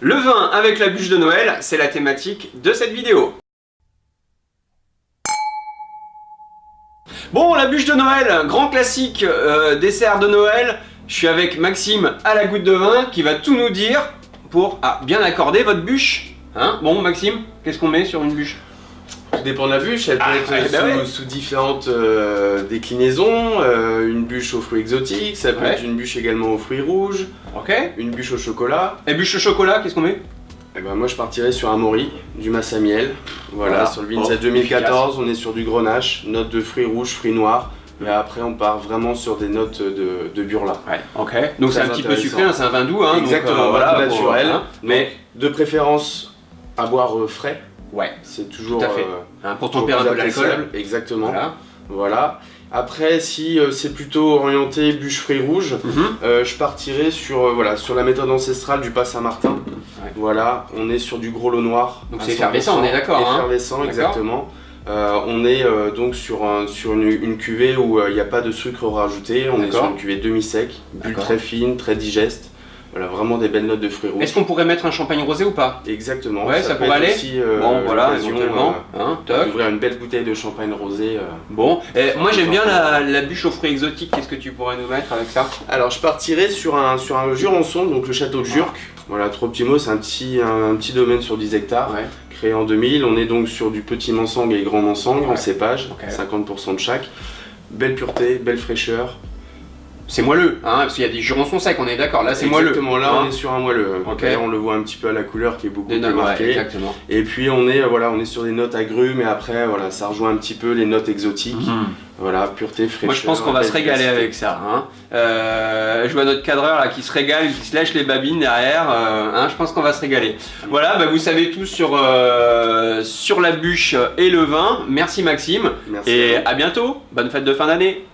Le vin avec la bûche de Noël, c'est la thématique de cette vidéo. Bon, la bûche de Noël, grand classique euh, dessert de Noël. Je suis avec Maxime à la goutte de vin qui va tout nous dire pour ah, bien accorder votre bûche. Hein bon, Maxime, qu'est-ce qu'on met sur une bûche? Dépend de la bûche, elle peut Ah, être ouais, bah sous, ouais. sous différentes euh, déclinaisons. euh, une bûche aux fruits exotiques, ça peut Ouais. être une bûche également aux fruits rouges, Ok. une bûche au chocolat. Et bûche au chocolat, qu'est-ce qu'on met? Et ben moi je partirais sur un mori, du massamiel. Voilà, Voilà. sur le Vincent Oh, 2014, on est sur du grenache, notes de fruits rouges, fruits noirs. Et après on part vraiment sur des notes de, de burla. Ouais, ok. Donc c'est un petit peu sucré, hein, c'est un vin doux, hein. donc, Exactement, euh, voilà, naturel. pour- hein. Mais de préférence à boire euh, frais, Ouais, c'est toujours Tout à fait. euh, pour tempérer un plus peu l'alcool. appréciable. Exactement. Voilà. Voilà. Après, si euh, c'est plutôt orienté bûche fruits rouges, Mhm. euh, je partirai sur, voilà, sur la méthode ancestrale du pas Saint-Martin. Ouais. Voilà, on est sur du gros lot noir. Donc c'est effervescent, 100%. on est d'accord, hein. Effervescent, exactement. Euh, on est euh, donc sur, un- sur une, une cuvée où euh, il n'y a pas de sucre rajouté. On est sur une cuvée demi-sec, bulle très fine, très digeste. Voilà, vraiment des belles notes de fruits rouges. Est-ce qu'on pourrait mettre un champagne rosé ou pas? Exactement. Ouais, ça pourrait aller aussi, euh, Bon, voilà, éventuellement. euh, Hein, toc. d'ouvrir une belle bouteille de champagne rosé. euh. Bon, et moi j'aime bien la, la bûche aux fruits exotiques, qu'est-ce que tu pourrais nous mettre avec ça? Alors je partirai sur un, sur un Jurançon, donc le château de Jurc. Voilà, trois petits mots, c'est un petit, un, petit domaine sur 10 hectares, Ouais. créé en 2000. On est donc sur du petit Mansang et grand Mansang Ouais. en cépage, Ok. 50% de chaque. Belle pureté, belle fraîcheur. C'est moelleux, hein, parce qu'il y a des jurançons secs, on est d'accord, là c'est moelleux. Exactement, là hein. on est sur un moelleux. On le voit un petit peu à la couleur qui est beaucoup Des plus ouais, marquée. exactement. et puis on est, euh, voilà, on est sur des notes agrumes, et après voilà, ça rejoint un petit peu les notes exotiques. Mhm. Voilà, pureté, fraîcheur. Moi je pense qu'on va se régaler avec ça. Hein. Euh, je vois notre cadreur là qui se régale, qui se lèche les babines derrière. euh, hein, je pense qu'on va se régaler. Voilà, bah, vous savez tout sur, euh, sur la bûche et le vin. Merci Maxime. Merci. Et à bientôt. Bonne fête de fin d'année.